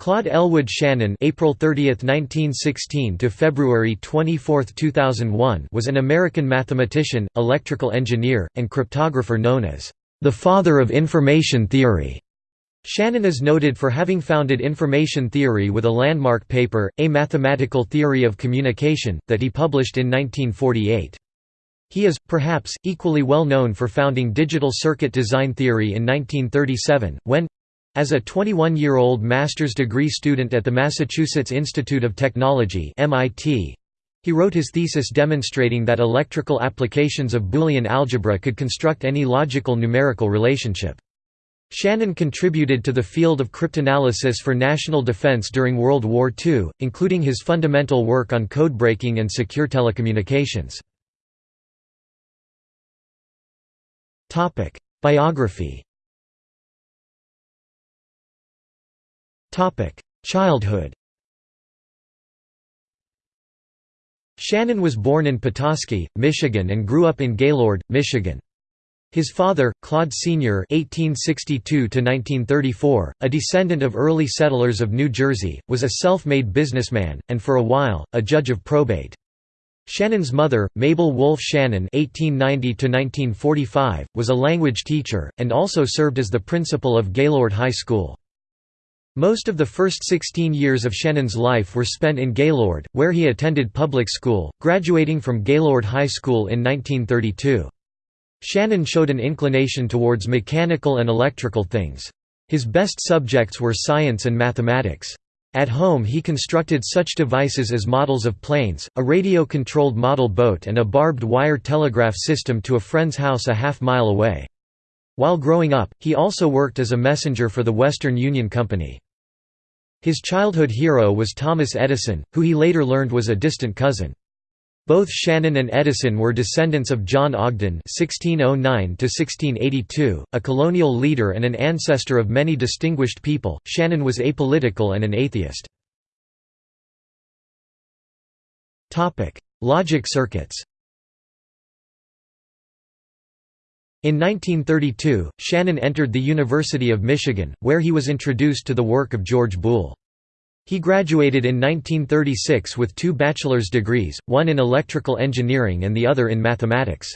Claude Elwood Shannon April 30, 1916 to February 24, 2001 was an American mathematician, electrical engineer, and cryptographer known as the father of information theory. Shannon is noted for having founded information theory with a landmark paper, A Mathematical Theory of Communication, that he published in 1948. He is, perhaps, equally well known for founding digital circuit design theory in 1937, when, as a 21-year-old master's degree student at the Massachusetts Institute of Technology MIT, he wrote his thesis demonstrating that electrical applications of Boolean algebra could construct any logical numerical relationship. Shannon contributed to the field of cryptanalysis for national defense during World War II, including his fundamental work on codebreaking and secure telecommunications. Biography Childhood Shannon was born in Petoskey, Michigan and grew up in Gaylord, Michigan. His father, Claude Sr. (1862–1934), a descendant of early settlers of New Jersey, was a self-made businessman and, for a while, a judge of probate. Shannon's mother, Mabel Wolfe Shannon (1890–1945), was a language teacher and also served as the principal of Gaylord High School. Most of the first 16 years of Shannon's life were spent in Gaylord, where he attended public school, graduating from Gaylord High School in 1932. Shannon showed an inclination towards mechanical and electrical things. His best subjects were science and mathematics. At home he constructed such devices as models of planes, a radio-controlled model boat and a barbed wire telegraph system to a friend's house a half mile away. While growing up, he also worked as a messenger for the Western Union Company. His childhood hero was Thomas Edison, who he later learned was a distant cousin. Both Shannon and Edison were descendants of John Ogden (1609–1682), a colonial leader and an ancestor of many distinguished people. Shannon was apolitical and an atheist. Topic: Logic circuits. In 1932, Shannon entered the University of Michigan, where he was introduced to the work of George Boole. He graduated in 1936 with two bachelor's degrees, one in electrical engineering and the other in mathematics.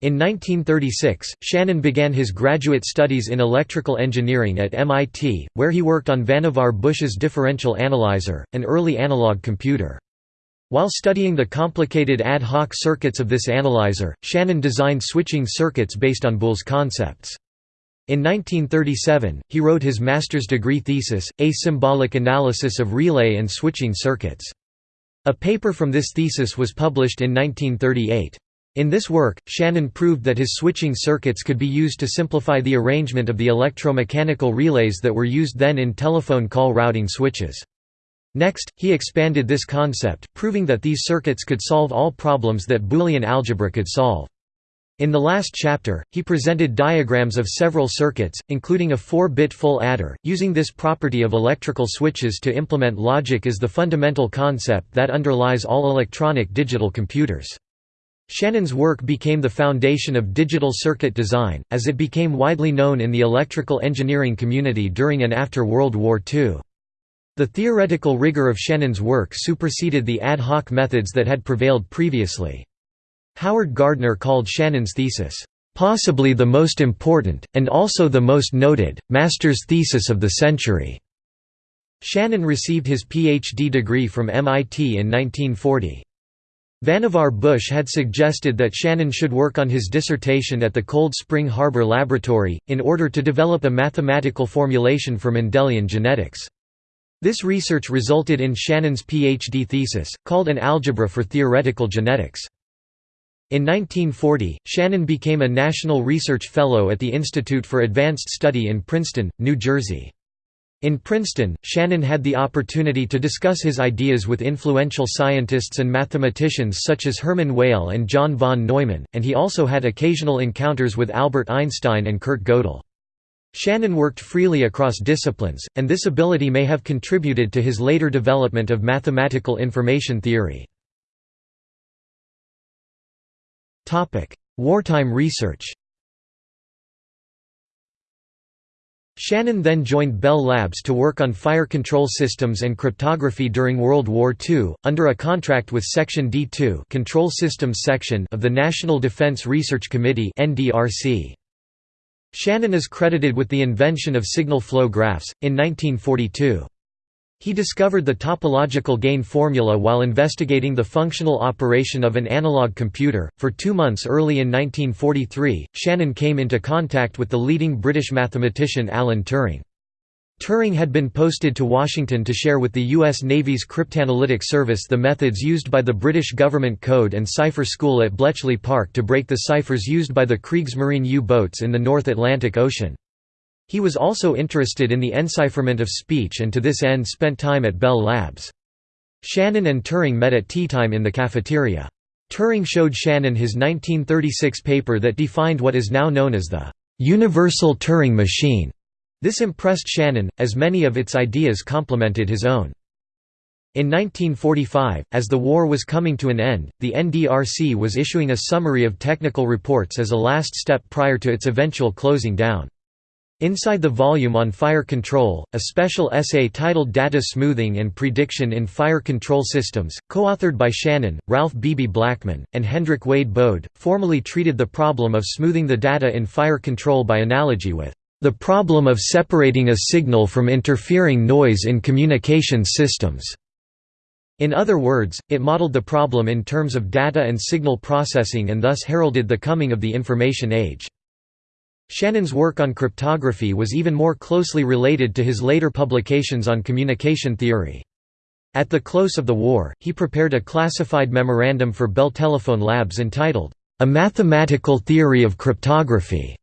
In 1936, Shannon began his graduate studies in electrical engineering at MIT, where he worked on Vannevar Bush's differential analyzer, an early analog computer. While studying the complicated ad hoc circuits of this analyzer, Shannon designed switching circuits based on Boole's concepts. In 1937, he wrote his master's degree thesis, A Symbolic Analysis of Relay and Switching Circuits. A paper from this thesis was published in 1938. In this work, Shannon proved that his switching circuits could be used to simplify the arrangement of the electromechanical relays that were used then in telephone call routing switches. Next, he expanded this concept, proving that these circuits could solve all problems that Boolean algebra could solve. In the last chapter, he presented diagrams of several circuits, including a 4-bit full adder, using this property of electrical switches to implement logic as the fundamental concept that underlies all electronic digital computers. Shannon's work became the foundation of digital circuit design, as it became widely known in the electrical engineering community during and after World War II. The theoretical rigor of Shannon's work superseded the ad hoc methods that had prevailed previously. Howard Gardner called Shannon's thesis, "...possibly the most important, and also the most noted, master's thesis of the century." Shannon received his Ph.D. degree from MIT in 1940. Vannevar Bush had suggested that Shannon should work on his dissertation at the Cold Spring Harbor Laboratory, in order to develop a mathematical formulation for Mendelian genetics. This research resulted in Shannon's PhD thesis, called An Algebra for Theoretical Genetics. In 1940, Shannon became a National Research Fellow at the Institute for Advanced Study in Princeton, New Jersey. In Princeton, Shannon had the opportunity to discuss his ideas with influential scientists and mathematicians such as Hermann Weyl and John von Neumann, and he also had occasional encounters with Albert Einstein and Kurt Gödel. Shannon worked freely across disciplines, and this ability may have contributed to his later development of mathematical information theory. Wartime research Shannon then joined Bell Labs to work on fire control systems and cryptography during World War II, under a contract with Section D2 Control Systems Section of the National Defense Research Committee Shannon is credited with the invention of signal flow graphs, in 1942. He discovered the topological gain formula while investigating the functional operation of an analog computer. For two months early in 1943, Shannon came into contact with the leading British mathematician Alan Turing. Turing had been posted to Washington to share with the U.S. Navy's Cryptanalytic Service the methods used by the British Government Code and Cipher School at Bletchley Park to break the ciphers used by the Kriegsmarine U-boats in the North Atlantic Ocean. He was also interested in the encipherment of speech and to this end spent time at Bell Labs. Shannon and Turing met at teatime in the cafeteria. Turing showed Shannon his 1936 paper that defined what is now known as the «universal Turing machine». This impressed Shannon, as many of its ideas complemented his own. In 1945, as the war was coming to an end, the NDRC was issuing a summary of technical reports as a last step prior to its eventual closing down. Inside the volume on fire control, a special essay titled Data Smoothing and Prediction in Fire Control Systems, co-authored by Shannon, Ralph Beebe Blackman, and Hendrik Wade Bode, formally treated the problem of smoothing the data in fire control by analogy with the problem of separating a signal from interfering noise in communication systems. In other words, it modeled the problem in terms of data and signal processing and thus heralded the coming of the information age. Shannon's work on cryptography was even more closely related to his later publications on communication theory. At the close of the war, he prepared a classified memorandum for Bell Telephone Labs entitled, A Mathematical Theory of Cryptography,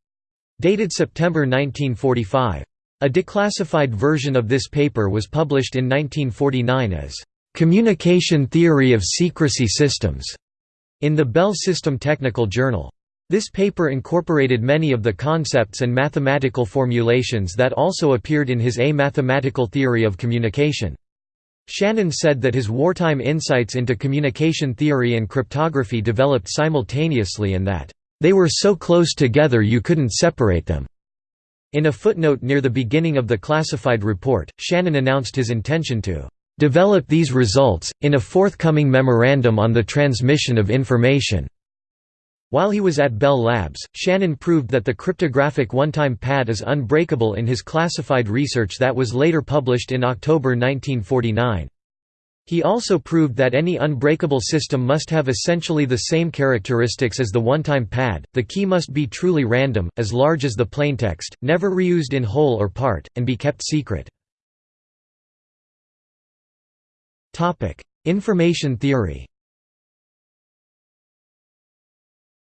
dated September 1945. A declassified version of this paper was published in 1949 as, Communication Theory of Secrecy Systems, in the Bell System Technical Journal. This paper incorporated many of the concepts and mathematical formulations that also appeared in his A Mathematical Theory of Communication. Shannon said that his wartime insights into communication theory and cryptography developed simultaneously and that, "...they were so close together you couldn't separate them." In a footnote near the beginning of the classified report, Shannon announced his intention to "...develop these results, in a forthcoming memorandum on the transmission of information." While he was at Bell Labs, Shannon proved that the cryptographic one-time pad is unbreakable in his classified research that was later published in October 1949. He also proved that any unbreakable system must have essentially the same characteristics as the one-time pad, the key must be truly random, as large as the plaintext, never reused in whole or part, and be kept secret. Information theory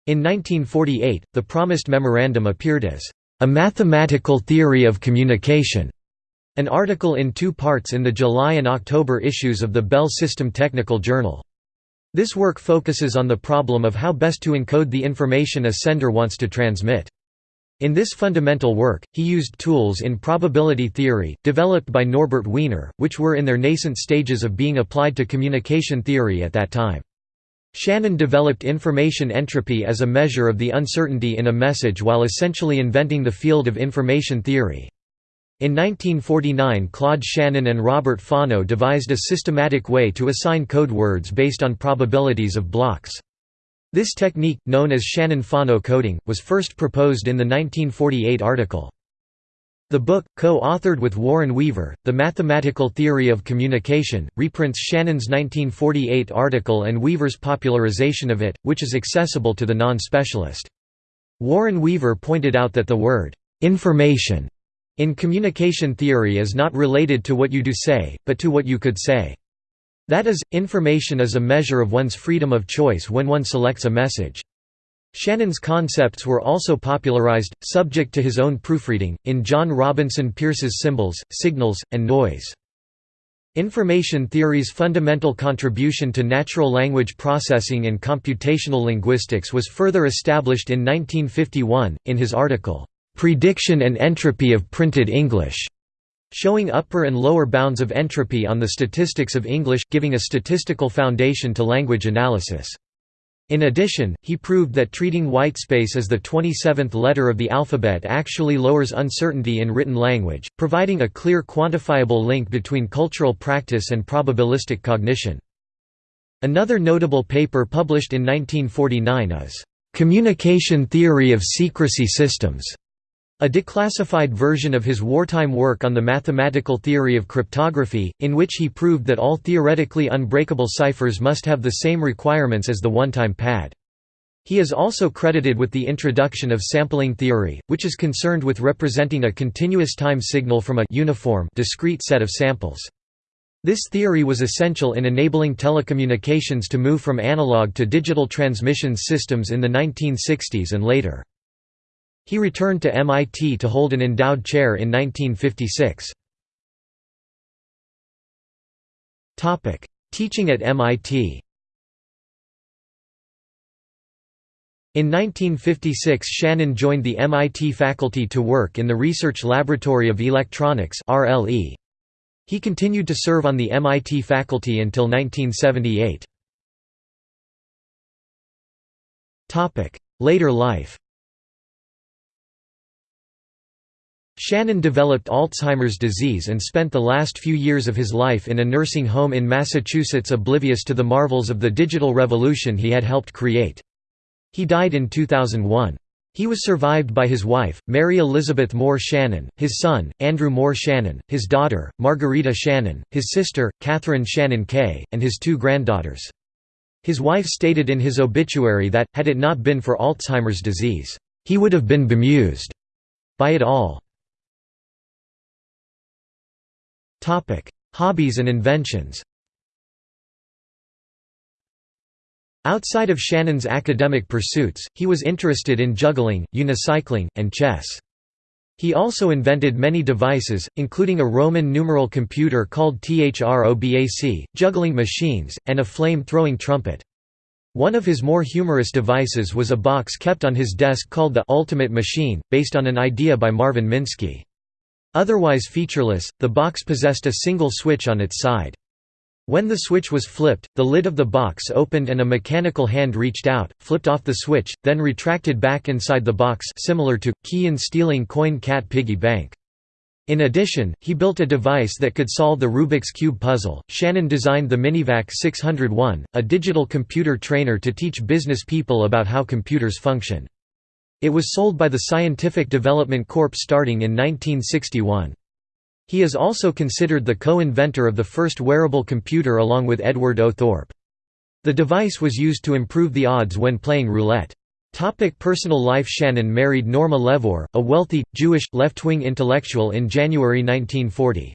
In 1948, the promised memorandum appeared as a mathematical theory of communication, an article in two parts in the July and October issues of the Bell System Technical Journal. This work focuses on the problem of how best to encode the information a sender wants to transmit. In this fundamental work, he used tools in probability theory, developed by Norbert Wiener, which were in their nascent stages of being applied to communication theory at that time. Shannon developed information entropy as a measure of the uncertainty in a message while essentially inventing the field of information theory. In 1949 Claude Shannon and Robert Fano devised a systematic way to assign code words based on probabilities of blocks. This technique, known as Shannon-Fano coding, was first proposed in the 1948 article, the book, co-authored with Warren Weaver, The Mathematical Theory of Communication, reprints Shannon's 1948 article and Weaver's popularization of it, which is accessible to the non-specialist. Warren Weaver pointed out that the word, "'information' in communication theory is not related to what you do say, but to what you could say. That is, information is a measure of one's freedom of choice when one selects a message. Shannon's concepts were also popularized, subject to his own proofreading, in John Robinson Pierce's Symbols, Signals, and Noise. Information theory's fundamental contribution to natural language processing and computational linguistics was further established in 1951, in his article, "'Prediction and Entropy of Printed English' showing upper and lower bounds of entropy on the statistics of English, giving a statistical foundation to language analysis. In addition, he proved that treating whitespace as the 27th letter of the alphabet actually lowers uncertainty in written language, providing a clear quantifiable link between cultural practice and probabilistic cognition. Another notable paper published in 1949 is, "'Communication Theory of Secrecy Systems' a declassified version of his wartime work on the mathematical theory of cryptography, in which he proved that all theoretically unbreakable ciphers must have the same requirements as the one-time pad. He is also credited with the introduction of sampling theory, which is concerned with representing a continuous time signal from a uniform discrete set of samples. This theory was essential in enabling telecommunications to move from analog to digital transmission systems in the 1960s and later. He returned to MIT to hold an endowed chair in 1956. Teaching at MIT In 1956 Shannon joined the MIT faculty to work in the Research Laboratory of Electronics He continued to serve on the MIT faculty until 1978. Later life Shannon developed Alzheimer's disease and spent the last few years of his life in a nursing home in Massachusetts oblivious to the marvels of the digital revolution he had helped create. He died in 2001. He was survived by his wife, Mary Elizabeth Moore Shannon, his son, Andrew Moore Shannon, his daughter, Margarita Shannon, his sister, Catherine Shannon Kay, and his two granddaughters. His wife stated in his obituary that, had it not been for Alzheimer's disease, he would have been bemused by it all. Topic: Hobbies and inventions. Outside of Shannon's academic pursuits, he was interested in juggling, unicycling, and chess. He also invented many devices, including a Roman numeral computer called THROBAC, juggling machines, and a flame-throwing trumpet. One of his more humorous devices was a box kept on his desk called the «Ultimate Machine», based on an idea by Marvin Minsky. Otherwise featureless, the box possessed a single switch on its side. When the switch was flipped, the lid of the box opened and a mechanical hand reached out, flipped off the switch, then retracted back inside the box similar to, key and stealing coin cat piggy bank. In addition, he built a device that could solve the Rubik's Cube puzzle. Shannon designed the Minivac 601, a digital computer trainer to teach business people about how computers function. It was sold by the Scientific Development Corp starting in 1961. He is also considered the co-inventor of the first wearable computer along with Edward O. Thorp. The device was used to improve the odds when playing roulette. Topic personal life Shannon married Norma Levor, a wealthy, Jewish, left-wing intellectual in January 1940.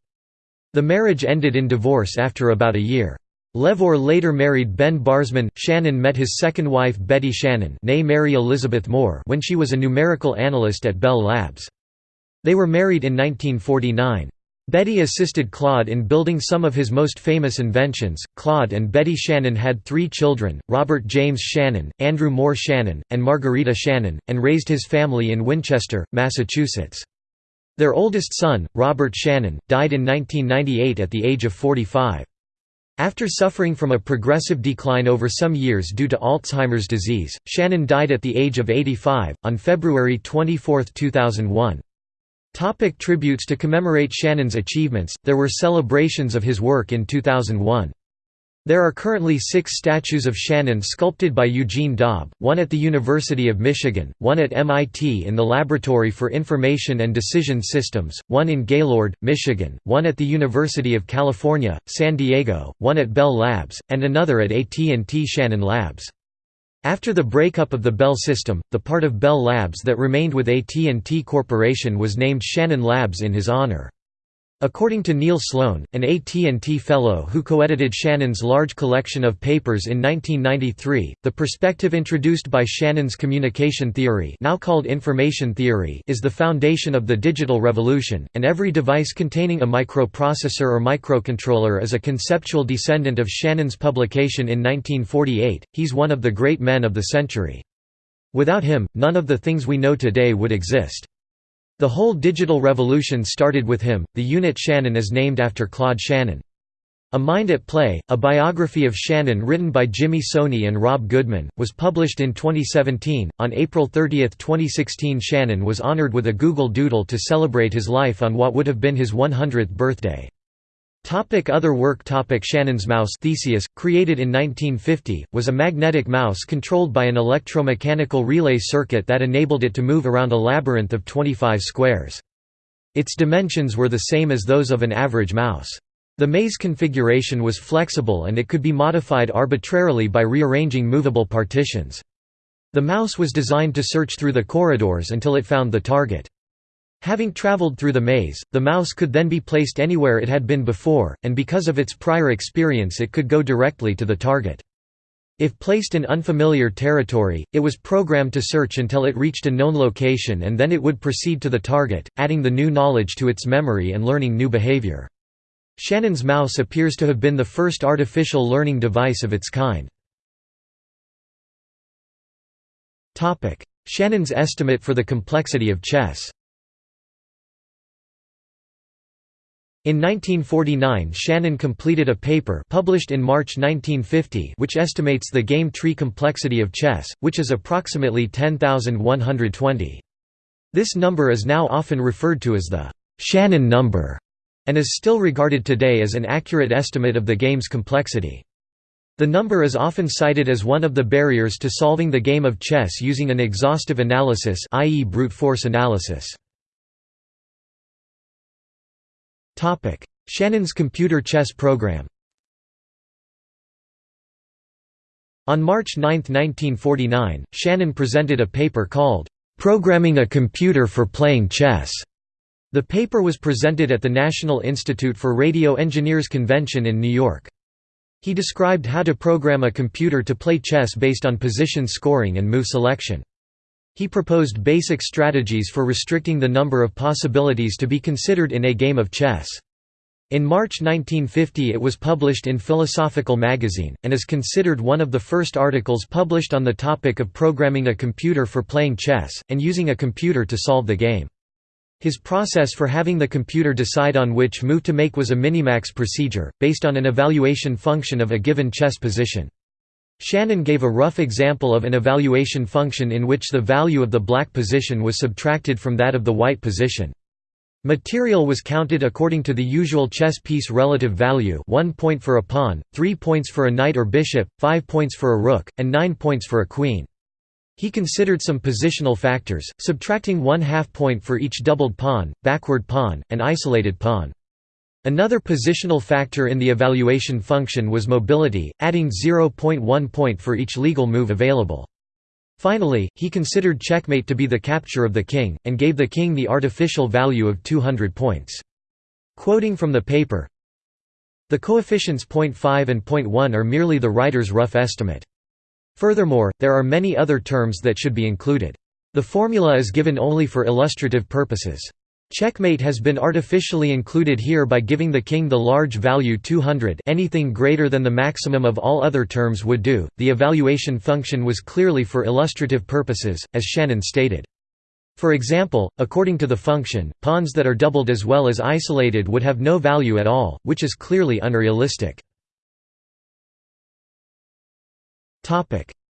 The marriage ended in divorce after about a year. Levor later married Ben Barzman. Shannon met his second wife Betty Shannon Mary Elizabeth Moore when she was a numerical analyst at Bell Labs. They were married in 1949. Betty assisted Claude in building some of his most famous inventions. Claude and Betty Shannon had three children Robert James Shannon, Andrew Moore Shannon, and Margarita Shannon, and raised his family in Winchester, Massachusetts. Their oldest son, Robert Shannon, died in 1998 at the age of 45. After suffering from a progressive decline over some years due to Alzheimer's disease, Shannon died at the age of 85, on February 24, 2001. Topic tributes To commemorate Shannon's achievements, there were celebrations of his work in 2001. There are currently six statues of Shannon sculpted by Eugene Daub, one at the University of Michigan, one at MIT in the Laboratory for Information and Decision Systems, one in Gaylord, Michigan, one at the University of California, San Diego, one at Bell Labs, and another at AT&T Shannon Labs. After the breakup of the Bell system, the part of Bell Labs that remained with AT&T Corporation was named Shannon Labs in his honor. According to Neil Sloane, an AT&T fellow who co-edited Shannon's large collection of papers in 1993, the perspective introduced by Shannon's communication theory now called information theory is the foundation of the digital revolution, and every device containing a microprocessor or microcontroller is a conceptual descendant of Shannon's publication in 1948. He's one of the great men of the century. Without him, none of the things we know today would exist. The whole digital revolution started with him. The unit Shannon is named after Claude Shannon. A Mind at Play, a biography of Shannon written by Jimmy Soni and Rob Goodman, was published in 2017. On April 30, 2016, Shannon was honored with a Google Doodle to celebrate his life on what would have been his 100th birthday. Topic other work Topic Shannon's mouse Theseus, created in 1950, was a magnetic mouse controlled by an electromechanical relay circuit that enabled it to move around a labyrinth of 25 squares. Its dimensions were the same as those of an average mouse. The maze configuration was flexible and it could be modified arbitrarily by rearranging movable partitions. The mouse was designed to search through the corridors until it found the target. Having traveled through the maze, the mouse could then be placed anywhere it had been before, and because of its prior experience it could go directly to the target. If placed in unfamiliar territory, it was programmed to search until it reached a known location and then it would proceed to the target, adding the new knowledge to its memory and learning new behavior. Shannon's mouse appears to have been the first artificial learning device of its kind. Shannon's estimate for the complexity of chess In 1949 Shannon completed a paper published in March 1950 which estimates the game tree complexity of chess, which is approximately 10,120. This number is now often referred to as the Shannon number and is still regarded today as an accurate estimate of the game's complexity. The number is often cited as one of the barriers to solving the game of chess using an exhaustive analysis i.e. brute force analysis. Shannon's computer chess program On March 9, 1949, Shannon presented a paper called, "'Programming a Computer for Playing Chess' The paper was presented at the National Institute for Radio Engineers Convention in New York. He described how to program a computer to play chess based on position scoring and move selection. He proposed basic strategies for restricting the number of possibilities to be considered in a game of chess. In March 1950 it was published in Philosophical Magazine, and is considered one of the first articles published on the topic of programming a computer for playing chess, and using a computer to solve the game. His process for having the computer decide on which move to make was a minimax procedure, based on an evaluation function of a given chess position. Shannon gave a rough example of an evaluation function in which the value of the black position was subtracted from that of the white position. Material was counted according to the usual chess piece relative value 1 point for a pawn, 3 points for a knight or bishop, 5 points for a rook, and 9 points for a queen. He considered some positional factors, subtracting one half point for each doubled pawn, backward pawn, and isolated pawn. Another positional factor in the evaluation function was mobility, adding 0.1 point for each legal move available. Finally, he considered checkmate to be the capture of the king, and gave the king the artificial value of 200 points. Quoting from the paper, The coefficients 0.5 and 0.1 are merely the writer's rough estimate. Furthermore, there are many other terms that should be included. The formula is given only for illustrative purposes. Checkmate has been artificially included here by giving the king the large value 200 anything greater than the maximum of all other terms would do. The evaluation function was clearly for illustrative purposes, as Shannon stated. For example, according to the function, pawns that are doubled as well as isolated would have no value at all, which is clearly unrealistic.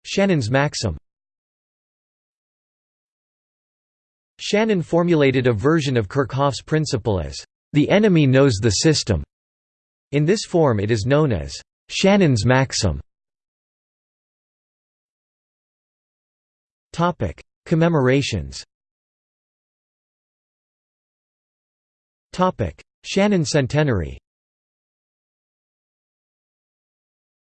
Shannon's maxim Shannon formulated a version of Kerckhoffs' principle as, "...the enemy knows the system." In this form it is known as, "...Shannon's maxim." Commemorations Shannon centenary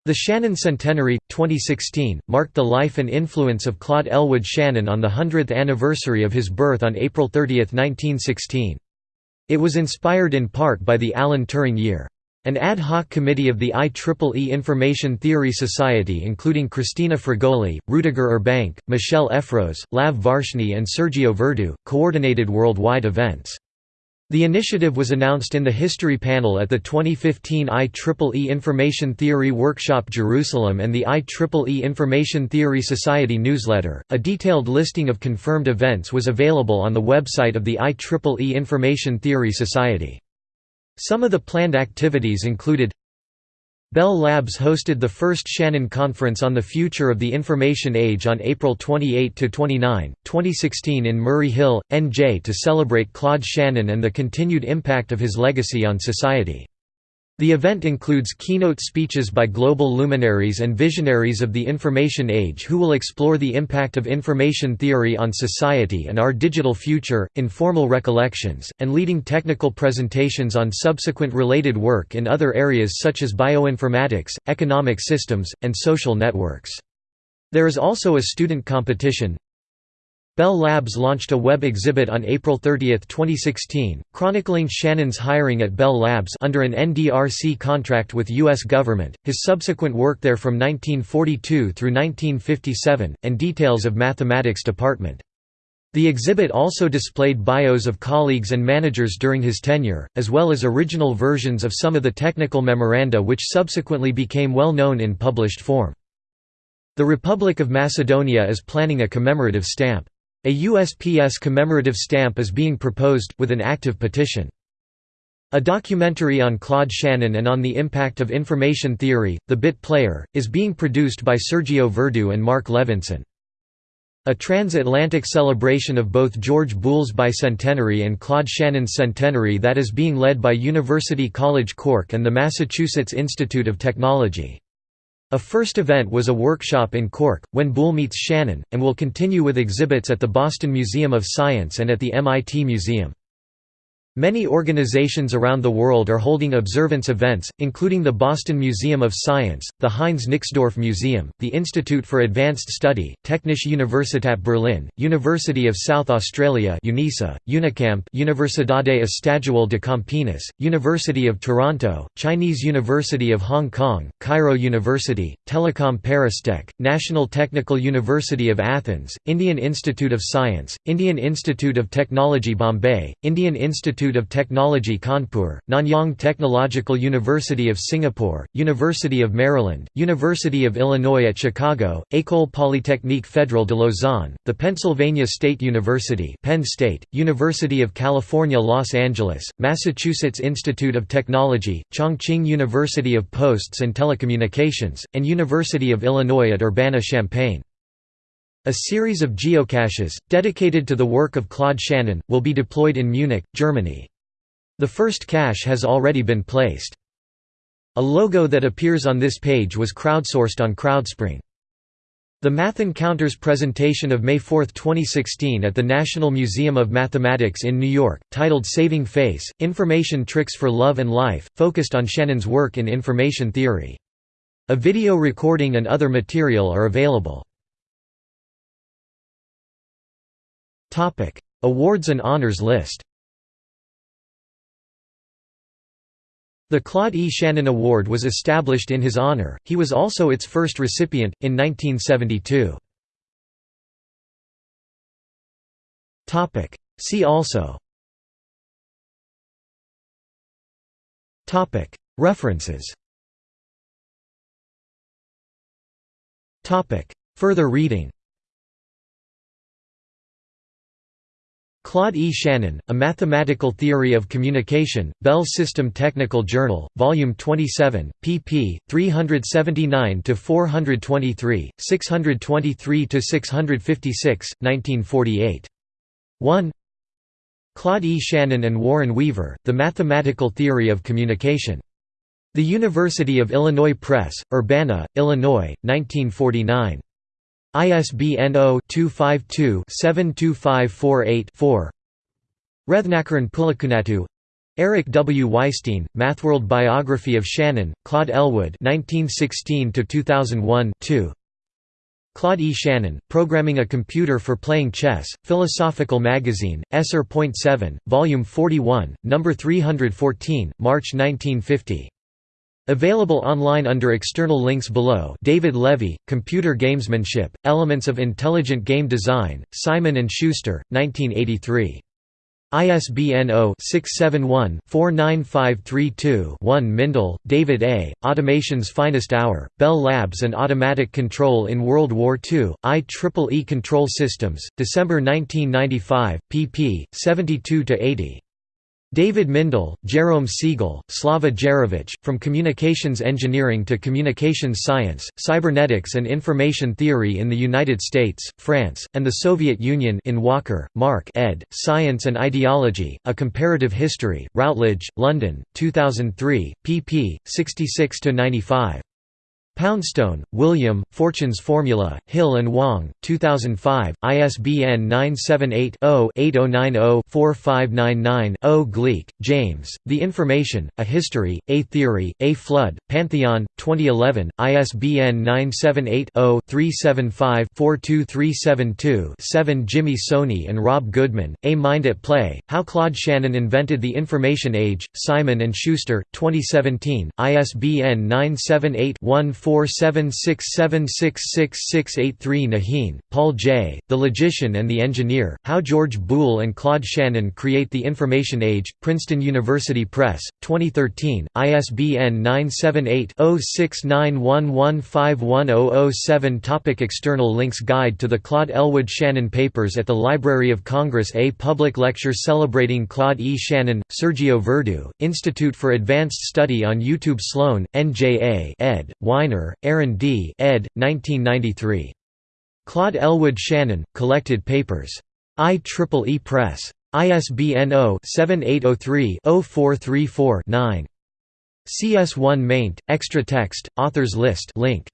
The Shannon Centenary, 2016, marked the life and influence of Claude Elwood Shannon on the 100th anniversary of his birth on April 30, 1916. It was inspired in part by the Alan Turing Year. An ad hoc committee of the IEEE Information Theory Society including Christina Fragouli, Rudiger Urbanke, Michelle Effros, Lav Varshney and Sergio Verdu, coordinated worldwide events. The initiative was announced in the History Panel at the 2015 IEEE Information Theory Workshop Jerusalem and the IEEE Information Theory Society newsletter. A detailed listing of confirmed events was available on the website of the IEEE Information Theory Society. Some of the planned activities included Bell Labs hosted the first Shannon Conference on the Future of the Information Age on April 28–29, 2016 in Murray Hill, NJ to celebrate Claude Shannon and the continued impact of his legacy on society. The event includes keynote speeches by global luminaries and visionaries of the information age who will explore the impact of information theory on society and our digital future, informal recollections, and leading technical presentations on subsequent related work in other areas such as bioinformatics, economic systems, and social networks. There is also a student competition, Bell Labs launched a web exhibit on April 30, 2016, chronicling Shannon's hiring at Bell Labs under an NDRC contract with U.S. government, his subsequent work there from 1942 through 1957, and details of mathematics department. The exhibit also displayed bios of colleagues and managers during his tenure, as well as original versions of some of the technical memoranda which subsequently became well known in published form. The Republic of Macedonia is planning a commemorative stamp. A USPS commemorative stamp is being proposed, with an active petition. A documentary on Claude Shannon and on the impact of information theory, The Bit Player, is being produced by Sergio Verdu and Mark Levinson. A transatlantic celebration of both George Boole's bicentenary and Claude Shannon's centenary that is being led by University College Cork and the Massachusetts Institute of Technology. A first event was a workshop in Cork, when Boole meets Shannon, and will continue with exhibits at the Boston Museum of Science and at the MIT Museum. Many organizations around the world are holding observance events, including the Boston Museum of Science, the Heinz Nixdorf Museum, the Institute for Advanced Study, Technische Universität Berlin, University of South Australia UNISA, Unicamp Universidade Estadual de Campinas, University of Toronto, Chinese University of Hong Kong, Cairo University, Telecom Paristech, National Technical University of Athens, Indian Institute of Science, Indian Institute of Technology Bombay, Indian Institute Institute of Technology Kanpur, Nanyang Technological University of Singapore, University of Maryland, University of Illinois at Chicago, École Polytechnique Fédérale de Lausanne, the Pennsylvania State University Penn State, University of California Los Angeles, Massachusetts Institute of Technology, Chongqing University of Posts and Telecommunications, and University of Illinois at Urbana-Champaign. A series of geocaches, dedicated to the work of Claude Shannon, will be deployed in Munich, Germany. The first cache has already been placed. A logo that appears on this page was crowdsourced on Crowdspring. The Math Encounters presentation of May 4, 2016 at the National Museum of Mathematics in New York, titled Saving Face, Information Tricks for Love and Life, focused on Shannon's work in information theory. A video recording and other material are available. Topic: Awards and honors list. The Claude E. Shannon Award was established in his honor, he was also its first recipient, in 1972. See also. References. Further reading Claude E. Shannon, A Mathematical Theory of Communication, Bell System Technical Journal, Volume 27, pp. 379–423, 623–656, 1948. 1 Claude E. Shannon and Warren Weaver, The Mathematical Theory of Communication. The University of Illinois Press, Urbana, Illinois, 1949. ISBN 0-252-72548-4 Rathnakaran Pulakunatu Eric W. Weisstein, Mathworld Biography of Shannon, Claude Elwood 1916–2001 2 Claude E. Shannon, Programming a Computer for Playing Chess, Philosophical Magazine, Esser.7, Volume 41, No. 314, March 1950 Available online under external links below David Levy, Computer Gamesmanship, Elements of Intelligent Game Design, Simon & Schuster, 1983. ISBN 0-671-49532-1 Mindell, David A., Automation's Finest Hour, Bell Labs and Automatic Control in World War II, IEEE Control Systems, December 1995, pp. 72–80. David Mindell, Jerome Siegel, Slava Gerovitch, From Communications Engineering to Communications Science, Cybernetics and Information Theory in the United States, France, and the Soviet Union in Walker, Mark ed., Science and Ideology, A Comparative History, Routledge, London, 2003, pp. 66–95. Poundstone, William, Fortune's Formula, Hill and Wang, 2005, ISBN 978-0-8090-4599-0 Gleick, James, The Information, A History, A Theory, A Flood, Pantheon, 2011, ISBN 978-0-375-42372-7 Jimmy Soni and Rob Goodman, A Mind at Play, How Claude Shannon Invented the Information Age, Simon & Schuster, 2017, ISBN 978 476766683 Nahin, Paul J., The Logician and the Engineer, How George Boole and Claude Shannon Create the Information Age, Princeton University Press, 2013, ISBN 978-0691151007 Topic External links Guide to the Claude Elwood Shannon Papers at the Library of Congress A public lecture celebrating Claude E. Shannon, Sergio Verdu, Institute for Advanced Study on YouTube Sloane, NJA ed., Aaron D. ed. 1993. Claude Elwood Shannon, Collected Papers. IEEE Press. ISBN 0-7803-0434-9. CS1 maint, extra text, authors list link.